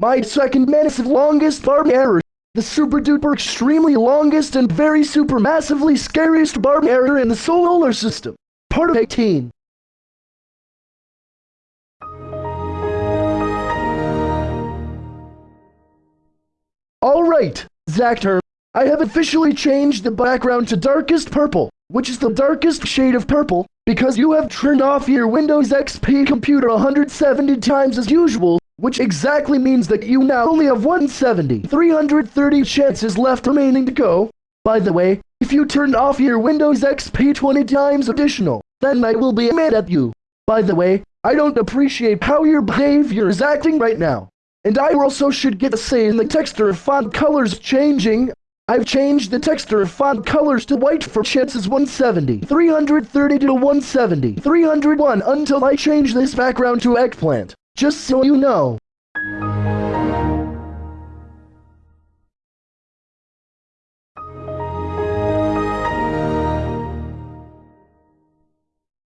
My second massive longest barb error. The super duper extremely longest and very super massively scariest barb error in the solar system. Part of 18. Alright, Zactor, I have officially changed the background to darkest purple, which is the darkest shade of purple, because you have turned off your Windows XP computer 170 times as usual, which exactly means that you now only have 170, 330 chances left remaining to go. By the way, if you turn off your Windows XP 20 times additional, then I will be mad at you. By the way, I don't appreciate how your behavior is acting right now. And I also should get a say in the texture of font colors changing. I've changed the texture of font colors to white for chances 170, 330 to 170, 301 until I change this background to eggplant. Just so you know.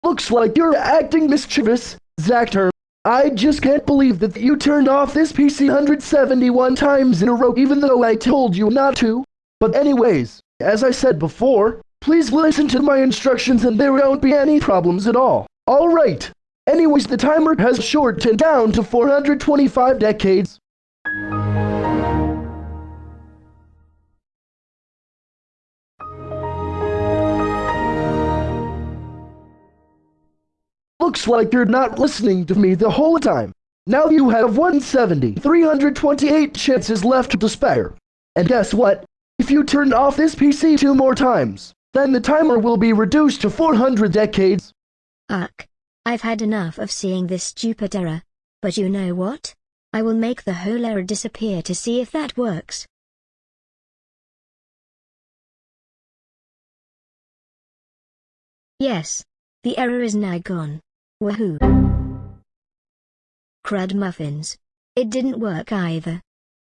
Looks like you're acting mischievous, Zactor. I just can't believe that you turned off this PC 171 times in a row even though I told you not to. But anyways, as I said before, please listen to my instructions and there won't be any problems at all. Alright. Anyways, the timer has shortened down to 425 decades. Looks like you're not listening to me the whole time. Now you have 170, 328 chances left to spare. And guess what? If you turn off this PC two more times, then the timer will be reduced to 400 decades. Ugh. I've had enough of seeing this stupid error. But you know what? I will make the whole error disappear to see if that works. Yes. The error is now gone. Woohoo. Crud muffins. It didn't work either.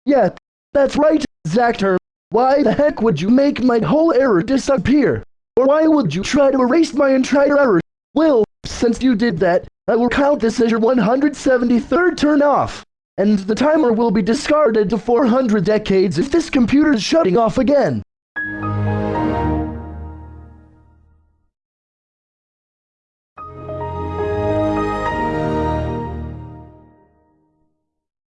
Yeah, that's right, Zactor. Why the heck would you make my whole error disappear? Or why would you try to erase my entire error? Well, since you did that, I will count this as your 173rd turn off. And the timer will be discarded to 400 decades if this computer is shutting off again.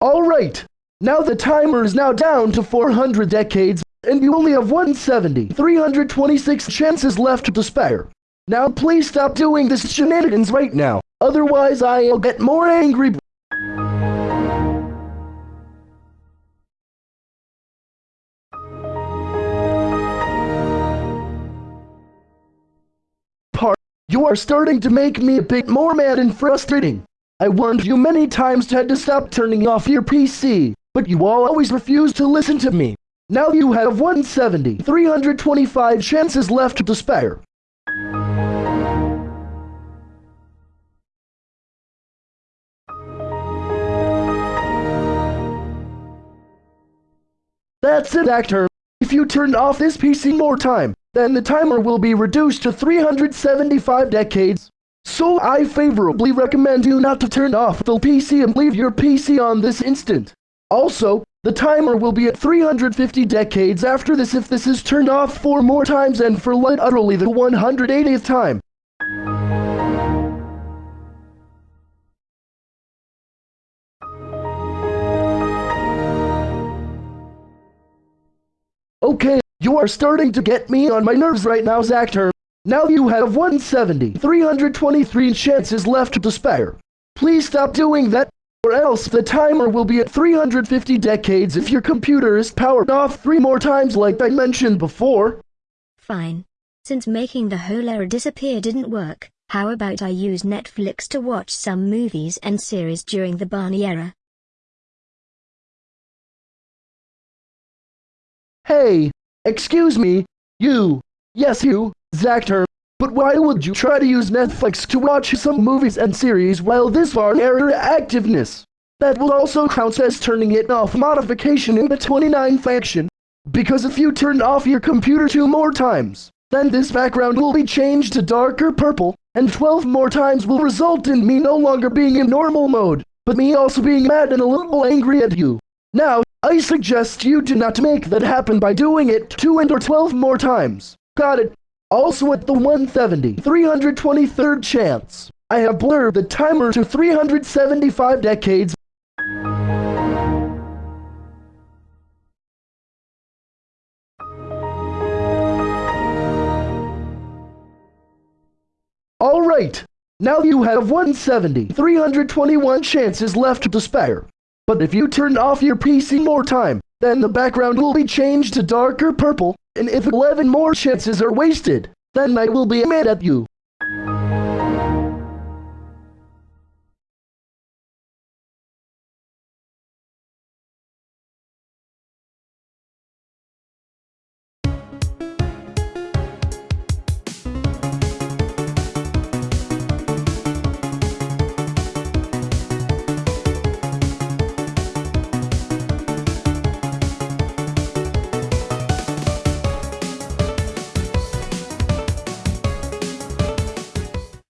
Alright, now the timer is now down to 400 decades, and you only have 170, 326 chances left to spare. Now please stop doing this shenanigans right now, otherwise I'll get more angry. Part, you are starting to make me a bit more mad and frustrating. I warned you many times to had to stop turning off your PC, but you all always refuse to listen to me. Now you have 170, 325 chances left to spare. That's it, Zactor. If you turn off this PC more time, then the timer will be reduced to 375 decades. So I favorably recommend you not to turn off the PC and leave your PC on this instant. Also, the timer will be at 350 decades after this if this is turned off four more times and for light utterly the 180th time. You are starting to get me on my nerves right now, Zactor. Now you have 170, 323 chances left to spare. Please stop doing that, or else the timer will be at 350 decades if your computer is powered off three more times like I mentioned before. Fine. Since making the whole error disappear didn't work, how about I use Netflix to watch some movies and series during the Barney era? Hey, excuse me, you, yes you, Zactor, but why would you try to use Netflix to watch some movies and series while this bar error activeness? That will also count as turning it off modification in the 29 faction. Because if you turn off your computer two more times, then this background will be changed to darker purple, and 12 more times will result in me no longer being in normal mode, but me also being mad and a little angry at you. Now, I suggest you do not make that happen by doing it 2 and or 12 more times. Got it? Also at the 170, 323rd chance, I have blurred the timer to 375 decades. Alright, now you have 170, 321 chances left to spare. But if you turn off your PC more time, then the background will be changed to darker purple, and if 11 more chances are wasted, then I will be mad at you.